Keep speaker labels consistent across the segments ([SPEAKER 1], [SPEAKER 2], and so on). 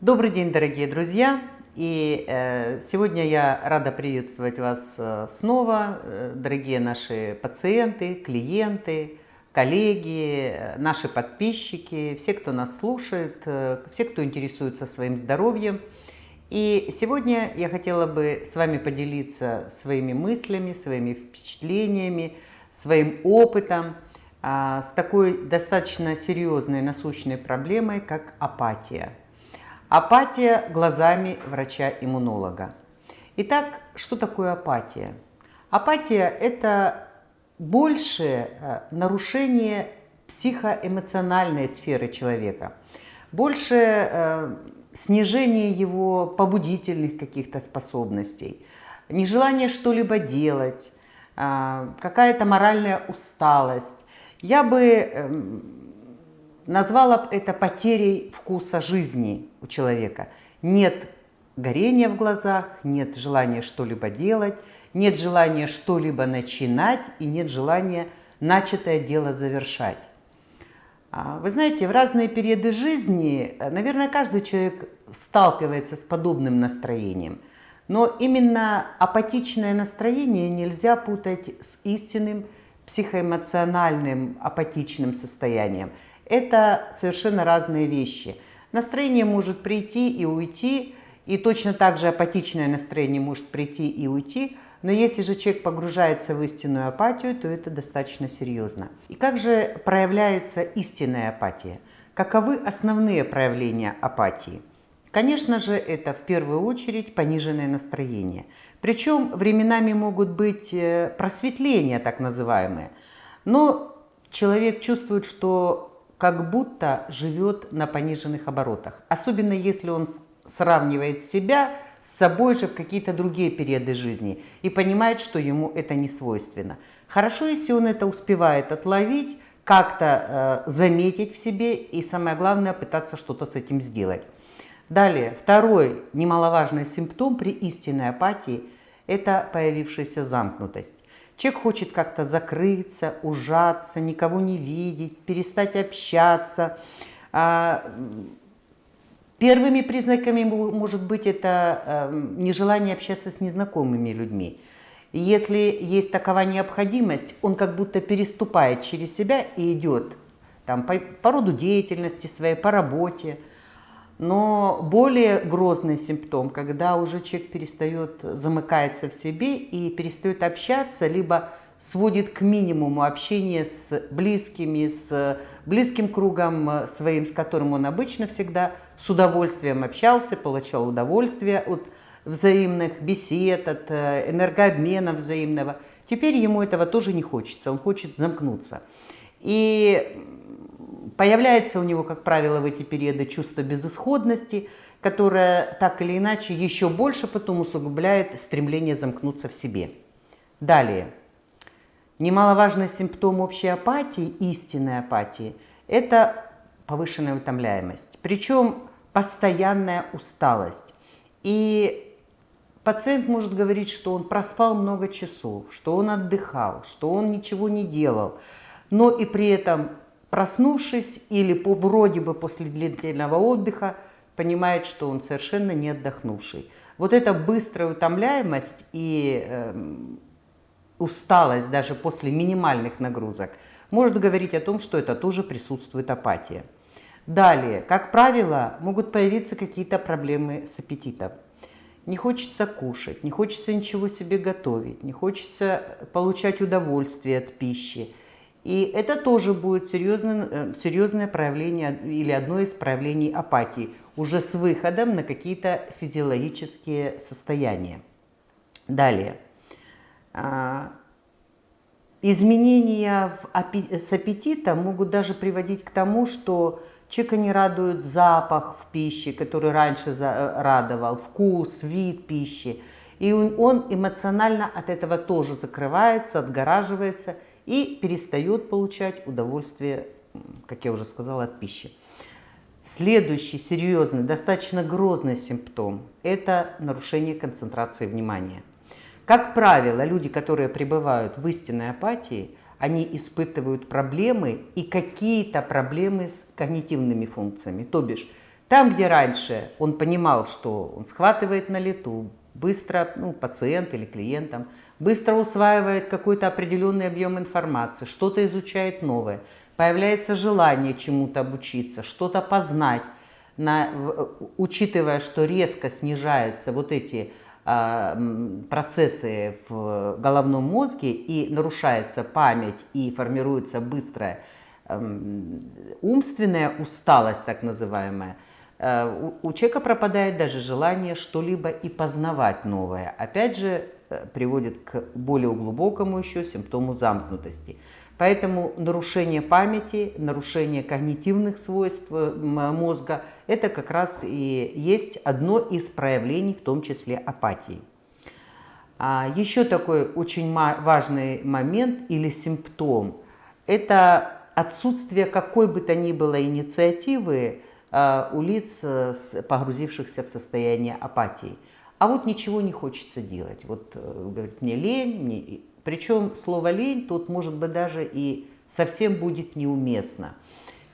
[SPEAKER 1] Добрый день, дорогие друзья! И э, сегодня я рада приветствовать вас э, снова, э, дорогие наши пациенты, клиенты, коллеги, э, наши подписчики, все, кто нас слушает, э, все, кто интересуется своим здоровьем. И сегодня я хотела бы с вами поделиться своими мыслями, своими впечатлениями, своим опытом а, с такой достаточно серьезной насущной проблемой, как апатия. Апатия глазами врача-иммунолога. Итак, что такое апатия? Апатия – это больше э, нарушение психоэмоциональной сферы человека, больше э, снижение его побудительных каких-то способностей, нежелание что-либо делать, э, какая-то моральная усталость. Я бы назвала это потерей вкуса жизни у человека. Нет горения в глазах, нет желания что-либо делать, нет желания что-либо начинать и нет желания начатое дело завершать. А, вы знаете, в разные периоды жизни, наверное, каждый человек сталкивается с подобным настроением. Но именно апатичное настроение нельзя путать с истинным психоэмоциональным апатичным состоянием – это совершенно разные вещи. Настроение может прийти и уйти, и точно так же апатичное настроение может прийти и уйти, но если же человек погружается в истинную апатию, то это достаточно серьезно. И как же проявляется истинная апатия? Каковы основные проявления апатии? Конечно же, это в первую очередь пониженное настроение. Причем временами могут быть э, просветления, так называемые. Но человек чувствует, что как будто живет на пониженных оборотах. Особенно если он сравнивает себя с собой же в какие-то другие периоды жизни и понимает, что ему это не свойственно. Хорошо, если он это успевает отловить, как-то э, заметить в себе и, самое главное, пытаться что-то с этим сделать. Далее, второй немаловажный симптом при истинной апатии – это появившаяся замкнутость. Человек хочет как-то закрыться, ужаться, никого не видеть, перестать общаться. А, первыми признаками может быть это эм, нежелание общаться с незнакомыми людьми. Если есть такова необходимость, он как будто переступает через себя и идет там, по, по роду деятельности своей, по работе. Но более грозный симптом, когда уже человек перестает, замыкается в себе и перестает общаться, либо сводит к минимуму общение с близкими, с близким кругом своим, с которым он обычно всегда с удовольствием общался, получал удовольствие от взаимных бесед, от э, энергообмена взаимного. Теперь ему этого тоже не хочется, он хочет замкнуться. И Появляется у него, как правило, в эти периоды чувство безысходности, которое так или иначе еще больше потом усугубляет стремление замкнуться в себе. Далее. Немаловажный симптом общей апатии, истинной апатии, это повышенная утомляемость. Причем постоянная усталость. И пациент может говорить, что он проспал много часов, что он отдыхал, что он ничего не делал, но и при этом проснувшись или по, вроде бы после длительного отдыха, понимает, что он совершенно не отдохнувший. Вот эта быстрая утомляемость и э, усталость даже после минимальных нагрузок может говорить о том, что это тоже присутствует апатия. Далее, как правило, могут появиться какие-то проблемы с аппетитом. Не хочется кушать, не хочется ничего себе готовить, не хочется получать удовольствие от пищи. И это тоже будет серьезное, э, серьезное проявление или одно из проявлений апатии, уже с выходом на какие-то физиологические состояния. Далее. А, изменения в, с аппетитом могут даже приводить к тому, что человека не радует запах в пище, который раньше э, радовал, вкус, вид пищи. И он эмоционально от этого тоже закрывается, отгораживается – и перестает получать удовольствие, как я уже сказала, от пищи. Следующий серьезный, достаточно грозный симптом – это нарушение концентрации внимания. Как правило, люди, которые пребывают в истинной апатии, они испытывают проблемы и какие-то проблемы с когнитивными функциями. То бишь, Там, где раньше он понимал, что он схватывает на лету, быстро, ну, пациент или клиентам, быстро усваивает какой-то определенный объем информации, что-то изучает новое, появляется желание чему-то обучиться, что-то познать, на, учитывая, что резко снижаются вот эти а, процессы в головном мозге и нарушается память и формируется быстрая умственная усталость, так называемая, э, у человека пропадает даже желание что-либо и познавать новое. Опять же, приводит к более глубокому еще симптому замкнутости. Поэтому нарушение памяти, нарушение когнитивных свойств э, мозга – это как раз и есть одно из проявлений, в том числе апатии. А еще такой очень важный момент или симптом – это отсутствие какой бы то ни было инициативы э, у лиц, погрузившихся в состояние апатии. А вот ничего не хочется делать. Вот э, говорит, мне лень, мне... Причем слово «лень» тут, может быть, даже и совсем будет неуместно.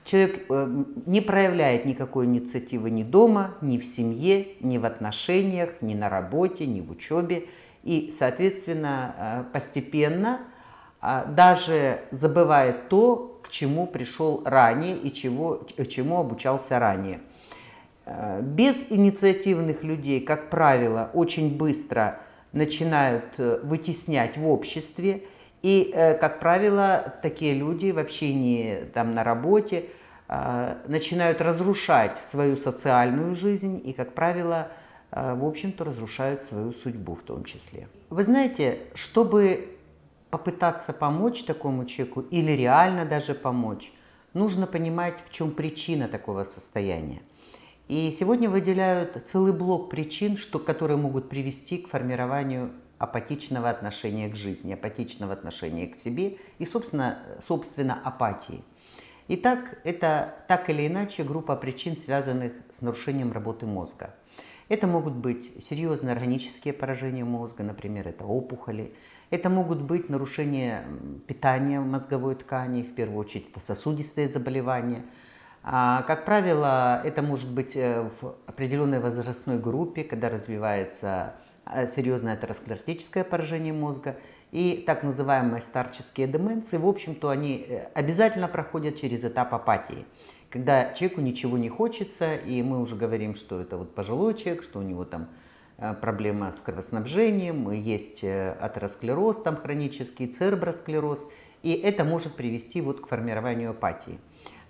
[SPEAKER 1] Человек э, не проявляет никакой инициативы ни дома, ни в семье, ни в отношениях, ни на работе, ни в учебе. И, соответственно, э, постепенно а, даже забывает то, к чему пришел ранее и чего, чему обучался ранее. Э, без инициативных людей, как правило, очень быстро начинают э, вытеснять в обществе. И, э, как правило, такие люди в общении там, на работе начинают разрушать свою социальную жизнь и, как правило, в общем-то, разрушают свою судьбу в том числе. Вы знаете, чтобы попытаться помочь такому человеку или реально даже помочь, нужно понимать, в чем причина такого состояния. И сегодня выделяют целый блок причин, что, которые могут привести к формированию апатичного отношения к жизни, апатичного отношения к себе и, собственно, собственно апатии. Итак, это так или иначе группа причин, связанных с нарушением работы мозга. Это могут быть серьезные органические поражения мозга, например, это опухоли. Это могут быть нарушения питания мозговой ткани, в первую очередь это сосудистые заболевания – как правило, это может быть э, в определенной возрастной группе, когда развивается э, серьезное атеросклеротическое поражение мозга и так называемые старческие деменции, в общем-то, они э, обязательно проходят через этап апатии, когда человеку ничего не хочется, и мы уже говорим, что это вот пожилой человек, что у него там проблема с кровоснабжением, есть атеросклероз там хронический, церебросклероз, и это может привести вот к формированию апатии.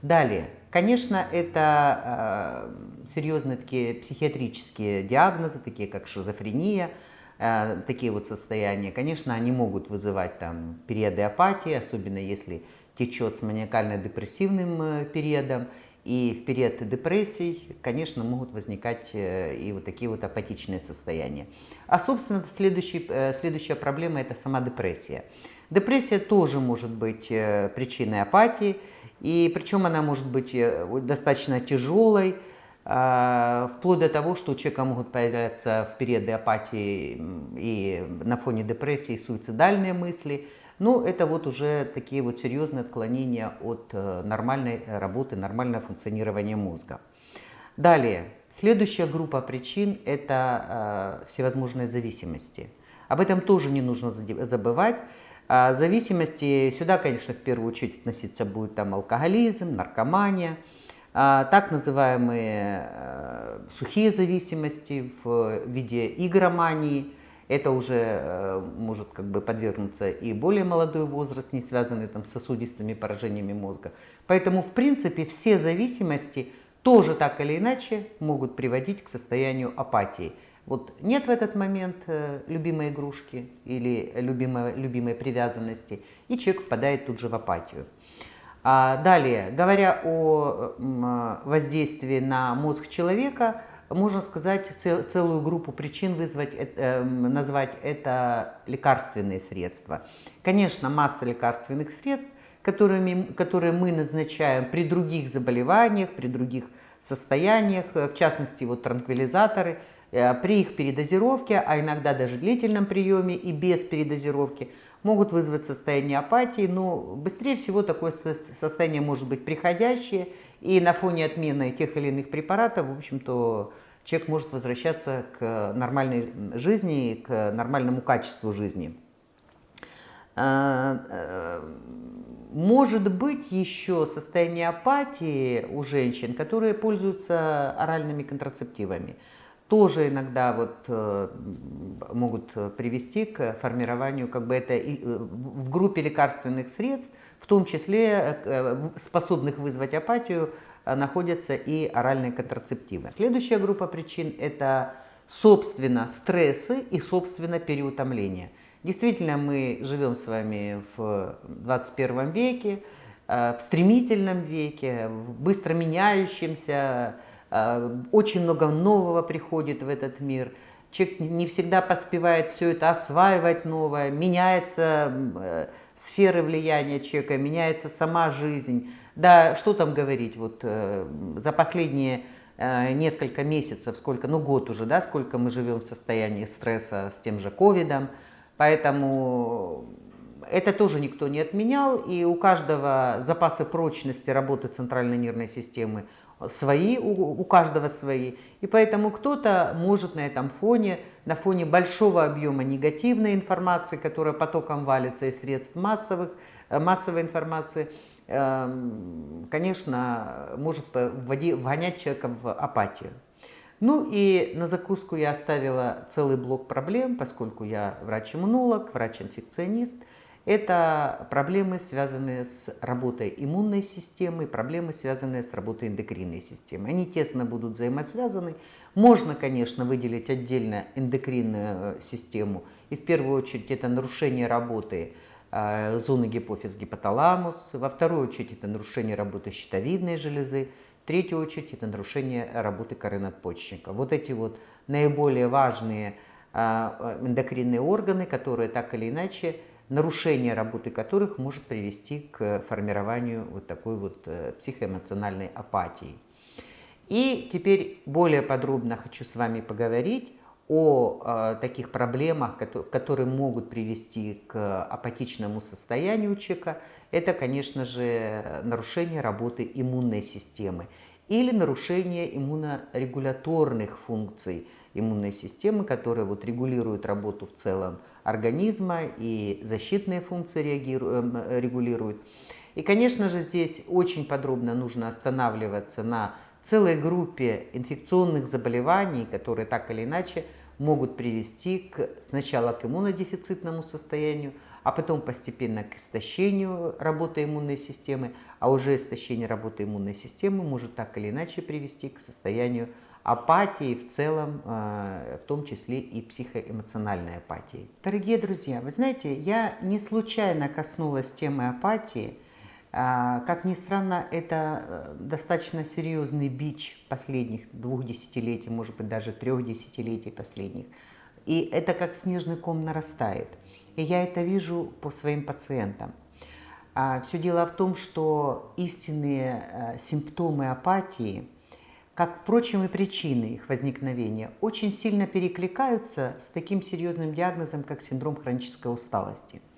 [SPEAKER 1] Далее, конечно, это э, серьезные такие психиатрические диагнозы, такие как шизофрения, э, такие вот состояния. Конечно, они могут вызывать там периоды апатии, особенно если течет с маниакально-депрессивным э, периодом. И в период депрессий, конечно, могут возникать э, и вот такие вот апатичные состояния. А, собственно, следующий, э, следующая проблема – это сама депрессия. Депрессия тоже может быть причиной апатии, и причем она может быть э, достаточно тяжелой, а, вплоть до того, что у человека могут появляться в периоды апатии и на фоне депрессии суицидальные мысли. Ну, это вот уже такие вот серьезные отклонения от э, нормальной работы, нормального функционирования мозга. Далее, следующая группа причин – это всевозможные зависимости. Об этом тоже не нужно забывать. А зависимости, сюда, конечно, в первую очередь относиться будет там алкоголизм, наркомания, а, так называемые э, сухие зависимости в виде игромании. Это уже э, может как бы подвергнуться и более молодой возраст, не связанный там, с сосудистыми поражениями мозга. Поэтому, в принципе, все зависимости тоже так или иначе могут приводить к состоянию апатии. Вот нет в этот момент э, любимой игрушки или любимой, любимой привязанности, и человек впадает тут же в апатию. А далее, говоря о воздействии на мозг человека, можно сказать цел, целую группу причин вызвать, э, назвать это лекарственные средства. Конечно, масса лекарственных средств, которыми, которые мы назначаем при других заболеваниях, при других состояниях, в частности, вот транквилизаторы – Э, при их передозировке, а иногда даже длительном приеме и без передозировки, могут вызвать состояние апатии, но быстрее всего такое состояние может быть приходящее, и на фоне отмены тех или иных препаратов, в общем-то, человек может возвращаться к нормальной жизни, к нормальному качеству жизни. А, э, может быть еще состояние апатии у женщин, которые пользуются оральными контрацептивами. Тоже иногда вот, э, могут привести к формированию, как бы это э, в группе лекарственных средств, в том числе способных вызвать апатию, находятся и оральные контрацептивы. Следующая группа причин – это, собственно, стрессы и, собственно, переутомление – Действительно, мы живем с вами в 21 веке, э, в стремительном веке, в быстро меняющемся, э, очень много нового приходит в этот мир. Человек не всегда поспевает все это осваивать новое, меняется э, сферы влияния человека, меняется сама жизнь. Да, что там говорить, вот за последние несколько месяцев, сколько, ну год уже, да, сколько мы живем в состоянии стресса с тем же ковидом, Поэтому это тоже никто не отменял, и у каждого запасы прочности работы центральной нервной системы свои, у, у каждого свои. И поэтому кто-то может на этом фоне, на фоне большого объема негативной информации, которая потоком валится из средств массовых, э, массовой информации, эм, конечно, может вгонять человека в апатию. Ну и на закуску я оставила целый блок проблем, поскольку я врач-иммунолог, врач-инфекционист. Это проблемы, связанные с работой иммунной системы, проблемы, связанные с работой эндокринной системы. Они тесно будут взаимосвязаны. Можно, конечно, выделить отдельно эндокринную э, систему. И в первую очередь это нарушение работы э, зоны гипофиз-гипоталамус. Во вторую очередь это нарушение работы щитовидной железы. В третью очередь это нарушение работы коры надпочечника. Вот эти вот наиболее важные а, эндокринные органы, которые так или иначе, нарушение работы которых может привести к формированию вот такой вот э, психоэмоциональной апатии. И теперь более подробно хочу с вами поговорить о э, таких проблемах, которые могут привести к апатичному состоянию человека, это, конечно же, нарушение работы иммунной системы или нарушение иммунорегуляторных функций иммунной системы, которые вот регулируют работу в целом организма и защитные функции эм, регулируют. И, конечно же, здесь очень подробно нужно останавливаться на целой группе инфекционных заболеваний, которые так или иначе могут привести к, сначала к иммунодефицитному состоянию, а потом постепенно к истощению работы иммунной системы, а уже истощение работы иммунной системы может так или иначе привести к состоянию апатии в целом, э, в том числе и психоэмоциональной апатии. Дорогие друзья, вы знаете, я не случайно коснулась темы апатии, а, как ни странно, это э, достаточно серьезный бич последних двух десятилетий, может быть, даже трех десятилетий последних. И это как снежный ком нарастает. И я это вижу по своим пациентам. А, Все дело в том, что истинные э, симптомы апатии, как, впрочем, и причины их возникновения, очень сильно перекликаются с таким серьезным диагнозом, как синдром хронической усталости –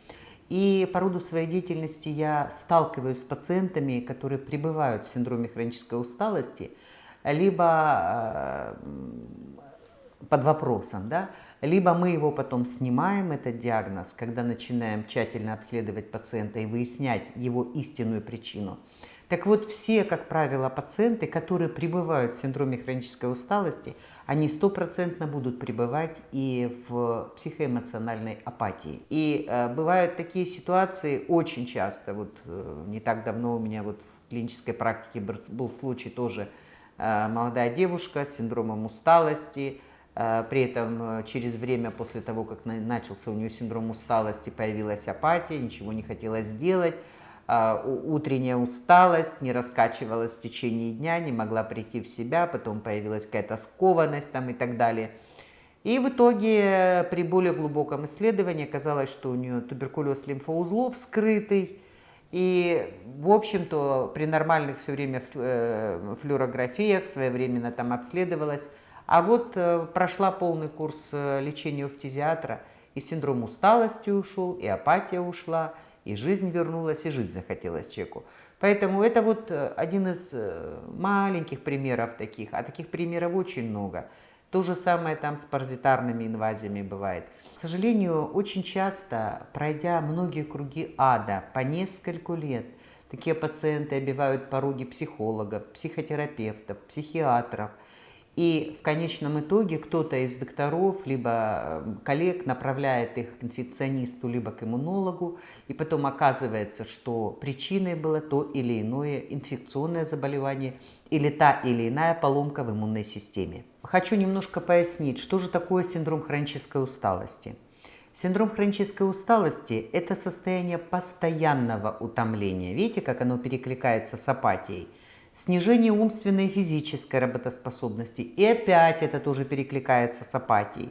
[SPEAKER 1] и по роду своей деятельности я сталкиваюсь с пациентами, которые пребывают в синдроме хронической усталости, либо э, под вопросом, да, либо мы его потом снимаем, этот диагноз, когда начинаем тщательно обследовать пациента и выяснять его истинную причину – так вот, все, как правило, пациенты, которые пребывают в синдроме хронической усталости, они стопроцентно будут пребывать и в психоэмоциональной апатии. И э, бывают такие ситуации очень часто. Вот э, не так давно у меня вот в клинической практике был случай тоже э, молодая девушка с синдромом усталости, э, при этом э, через время после того, как начался у нее синдром усталости, появилась апатия, ничего не хотелось сделать. А, утренняя усталость, не раскачивалась в течение дня, не могла прийти в себя, потом появилась какая-то скованность там и так далее. И в итоге при более глубоком исследовании оказалось, что у нее туберкулез лимфоузлов скрытый, и, в общем-то, при нормальных все время э, флюорографиях своевременно там обследовалась. А вот э, прошла полный курс э, лечения у фтизиатра – И синдром усталости ушел, и апатия ушла, и жизнь вернулась, и жить захотелось человеку. Поэтому это вот э, один из э, маленьких примеров таких, а таких примеров очень много. То же самое там с паразитарными инвазиями бывает. К сожалению, очень часто, пройдя многие круги ада по нескольку лет, такие пациенты обивают пороги психологов, психотерапевтов, психиатров – и в конечном итоге кто-то из докторов, либо эм, коллег направляет их к инфекционисту, либо к иммунологу, и потом оказывается, что причиной было то или иное инфекционное заболевание или та или иная поломка в иммунной системе. Хочу немножко пояснить, что же такое синдром хронической усталости. Синдром хронической усталости – это состояние постоянного утомления. Видите, как оно перекликается с апатией – снижение умственной и физической работоспособности. И опять это тоже перекликается с апатией,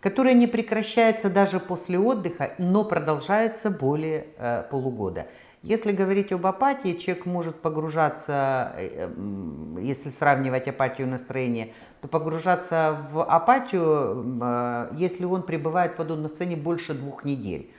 [SPEAKER 1] которая не прекращается даже после отдыха, но продолжается более э, полугода. Если говорить об апатии, человек может погружаться, э, если сравнивать апатию и настроение, то погружаться в апатию, э, если он пребывает в подобном состоянии больше двух недель.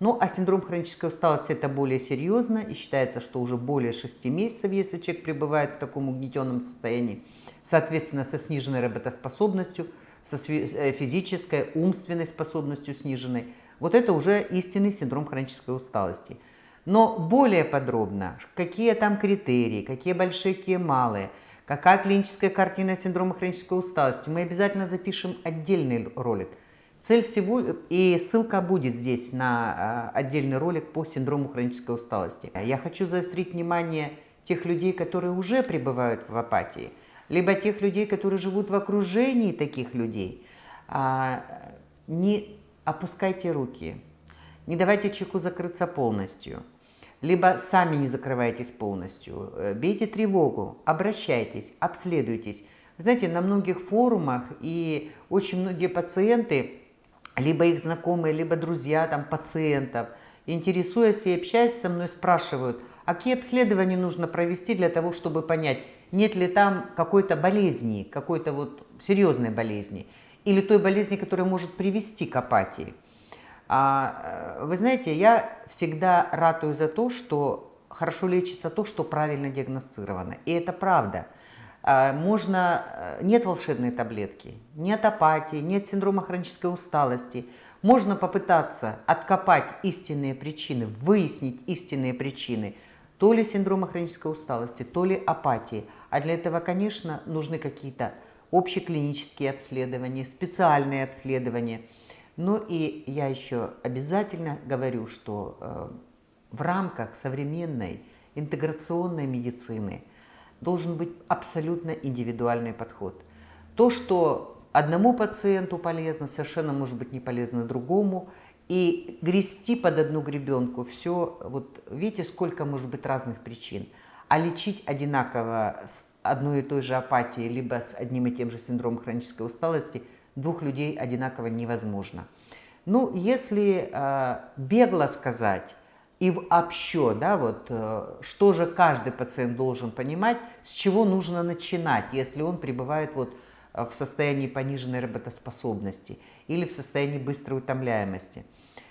[SPEAKER 1] Ну, а синдром хронической усталости это более серьезно, и считается, что уже более 6 месяцев, если человек пребывает в таком угнетенном состоянии, соответственно, со сниженной работоспособностью, со э, физической, умственной способностью сниженной. Вот это уже истинный синдром хронической усталости. Но более подробно, какие там критерии, какие большие, какие малые, какая клиническая картина синдрома хронической усталости, мы обязательно запишем отдельный ролик – Цель всего, и ссылка будет здесь на а, отдельный ролик по синдрому хронической усталости. Я хочу заострить внимание тех людей, которые уже пребывают в апатии, либо тех людей, которые живут в окружении таких людей. А, не опускайте руки, не давайте человеку закрыться полностью, либо сами не закрывайтесь полностью, э, бейте тревогу, обращайтесь, обследуйтесь. Знаете, на многих форумах и очень многие пациенты либо их знакомые, либо друзья там, пациентов, интересуясь и общаясь со мной, спрашивают, а какие обследования нужно провести для того, чтобы понять, нет ли там какой-то болезни, какой-то вот серьезной болезни, или той болезни, которая может привести к апатии. А, э, вы знаете, я всегда ратую за то, что хорошо лечится то, что правильно диагностировано. И это правда – можно, э, нет волшебной таблетки, нет апатии, нет синдрома хронической усталости. Можно попытаться откопать истинные причины, выяснить истинные причины то ли синдрома хронической усталости, то ли апатии. А для этого, конечно, нужны какие-то общеклинические обследования, специальные обследования. Ну и я еще обязательно говорю, что э, в рамках современной интеграционной медицины – должен быть абсолютно индивидуальный подход. То, что одному пациенту полезно, совершенно может быть не полезно другому. И грести под одну гребенку все, вот видите, сколько может быть разных причин. А лечить одинаково с одной и той же апатией, либо с одним и тем же синдромом хронической усталости двух людей одинаково невозможно. Ну, если э, бегло сказать, и вообще, да, вот, э, что же каждый пациент должен понимать, с чего нужно начинать, если он пребывает вот э, в состоянии пониженной работоспособности или в состоянии быстрой утомляемости.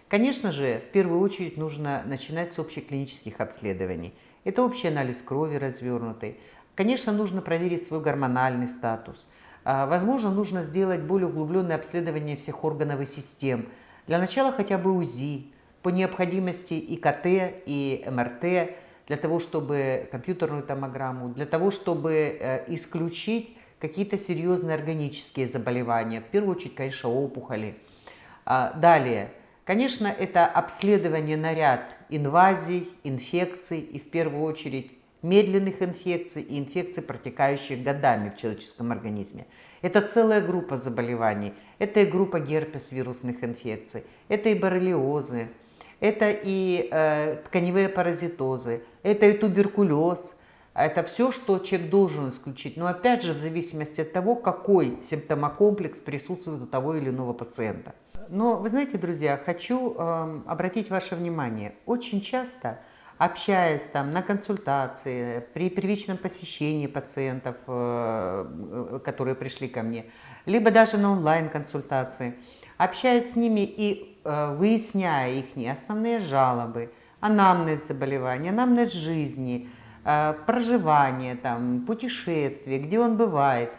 [SPEAKER 1] Конечно же, в первую очередь нужно начинать с общеклинических обследований. Это общий анализ крови развернутый. Конечно, нужно проверить свой гормональный статус. А, возможно, нужно сделать более углубленное обследование всех органов и систем. Для начала хотя бы УЗИ, по необходимости и КТ, и МРТ, для того, чтобы компьютерную томограмму, для того, чтобы э, исключить какие-то серьезные органические заболевания, в первую очередь, конечно, опухоли. А, далее, конечно, это обследование на ряд инвазий, инфекций и в первую очередь медленных инфекций и инфекций, протекающих годами в человеческом организме. Это целая группа заболеваний. Это и группа герпес вирусных инфекций, это и боррелиозы, это и э, тканевые паразитозы, это и туберкулез. Это все, что человек должен исключить. Но опять же, в зависимости от того, какой симптомокомплекс присутствует у того или иного пациента. Но вы знаете, друзья, хочу э, обратить ваше внимание. Очень часто, общаясь там на консультации, при первичном посещении пациентов, э, которые пришли ко мне, либо даже на онлайн-консультации, общаясь с ними и э, выясняя их основные жалобы, анамнез заболевания, анамнез жизни, э, проживание, там, путешествие, где он бывает,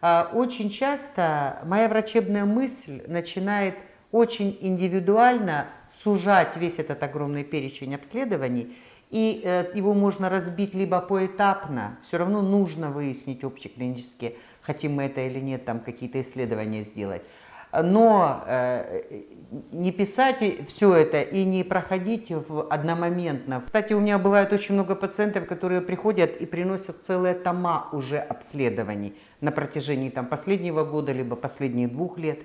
[SPEAKER 1] э, очень часто моя врачебная мысль начинает очень индивидуально сужать весь этот огромный перечень обследований, и э, его можно разбить либо поэтапно, все равно нужно выяснить общеклинические, хотим мы это или нет, там какие-то исследования сделать, но э, не писать все это и не проходить в одномоментно. Кстати, у меня бывает очень много пациентов, которые приходят и приносят целые тома уже обследований на протяжении там, последнего года, либо последних двух лет.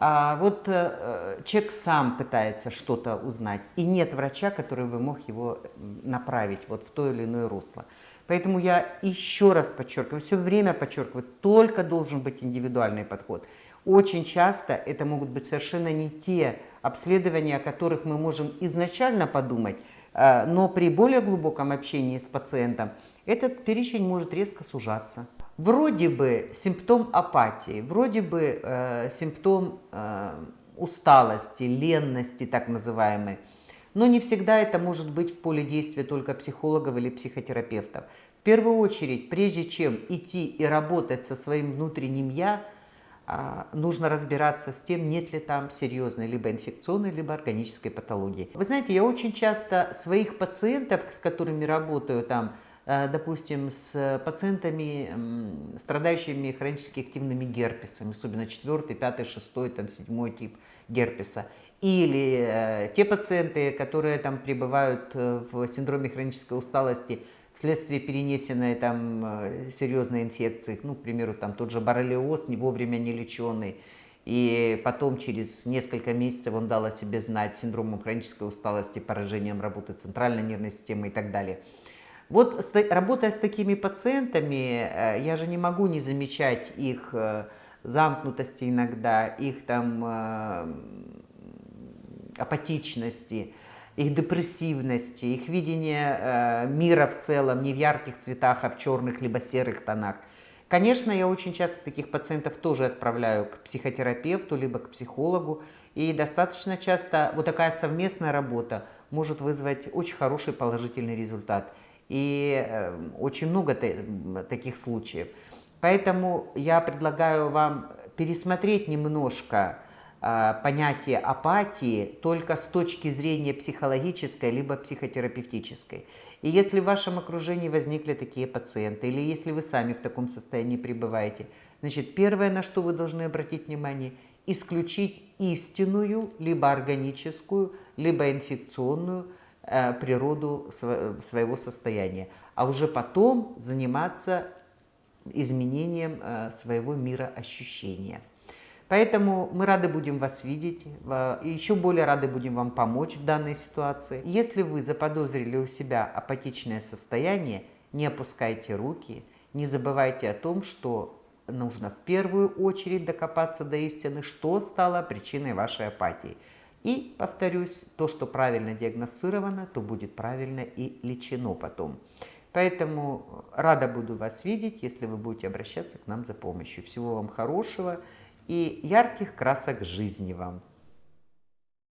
[SPEAKER 1] А вот э, человек сам пытается что-то узнать, и нет врача, который бы мог его направить вот в то или иное русло. Поэтому я еще раз подчеркиваю, все время подчеркиваю, только должен быть индивидуальный подход. Очень часто это могут быть совершенно не те обследования, о которых мы можем изначально подумать, э, но при более глубоком общении с пациентом этот перечень может резко сужаться. Вроде бы симптом апатии, вроде бы э, симптом э, усталости, ленности так называемой, но не всегда это может быть в поле действия только психологов или психотерапевтов. В первую очередь, прежде чем идти и работать со своим внутренним «я», нужно разбираться с тем, нет ли там серьезной либо инфекционной, либо органической патологии. Вы знаете, я очень часто своих пациентов, с которыми работаю там, э, допустим, с пациентами, страдающими хронически активными герпесами, особенно 4, 5, 6, там, 7 тип герпеса, или э, те пациенты, которые там пребывают э, в синдроме хронической усталости – вследствие перенесенной там э, серьезной инфекции, ну, к примеру, там тот же боррелиоз, не вовремя не леченный, и потом через несколько месяцев он дал о себе знать синдромом хронической усталости, поражением работы центральной нервной системы и так далее. Вот работая с такими пациентами, э, я же не могу не замечать их э, замкнутости иногда, их там апатичности, их депрессивности, их видение э, мира в целом не в ярких цветах, а в черных либо серых тонах. Конечно, я очень часто таких пациентов тоже отправляю к психотерапевту, либо к психологу. И достаточно часто вот такая совместная работа может вызвать очень хороший положительный результат. И э, очень много таких случаев. Поэтому я предлагаю вам пересмотреть немножко понятие апатии только с точки зрения психологической либо психотерапевтической. И если в вашем окружении возникли такие пациенты, или если вы сами в таком состоянии пребываете, значит, первое, на что вы должны обратить внимание, исключить истинную, либо органическую, либо инфекционную э, природу своего состояния, а уже потом заниматься изменением э, своего мира ощущения. Поэтому мы рады будем вас видеть, и еще более рады будем вам помочь в данной ситуации. Если вы заподозрили у себя апатичное состояние, не опускайте руки, не забывайте о том, что нужно в первую очередь докопаться до истины, что стало причиной вашей апатии. И, повторюсь, то, что правильно диагностировано, то будет правильно и лечено потом. Поэтому рада буду вас видеть, если вы будете обращаться к нам за помощью. Всего вам хорошего и ярких красок жизни вам.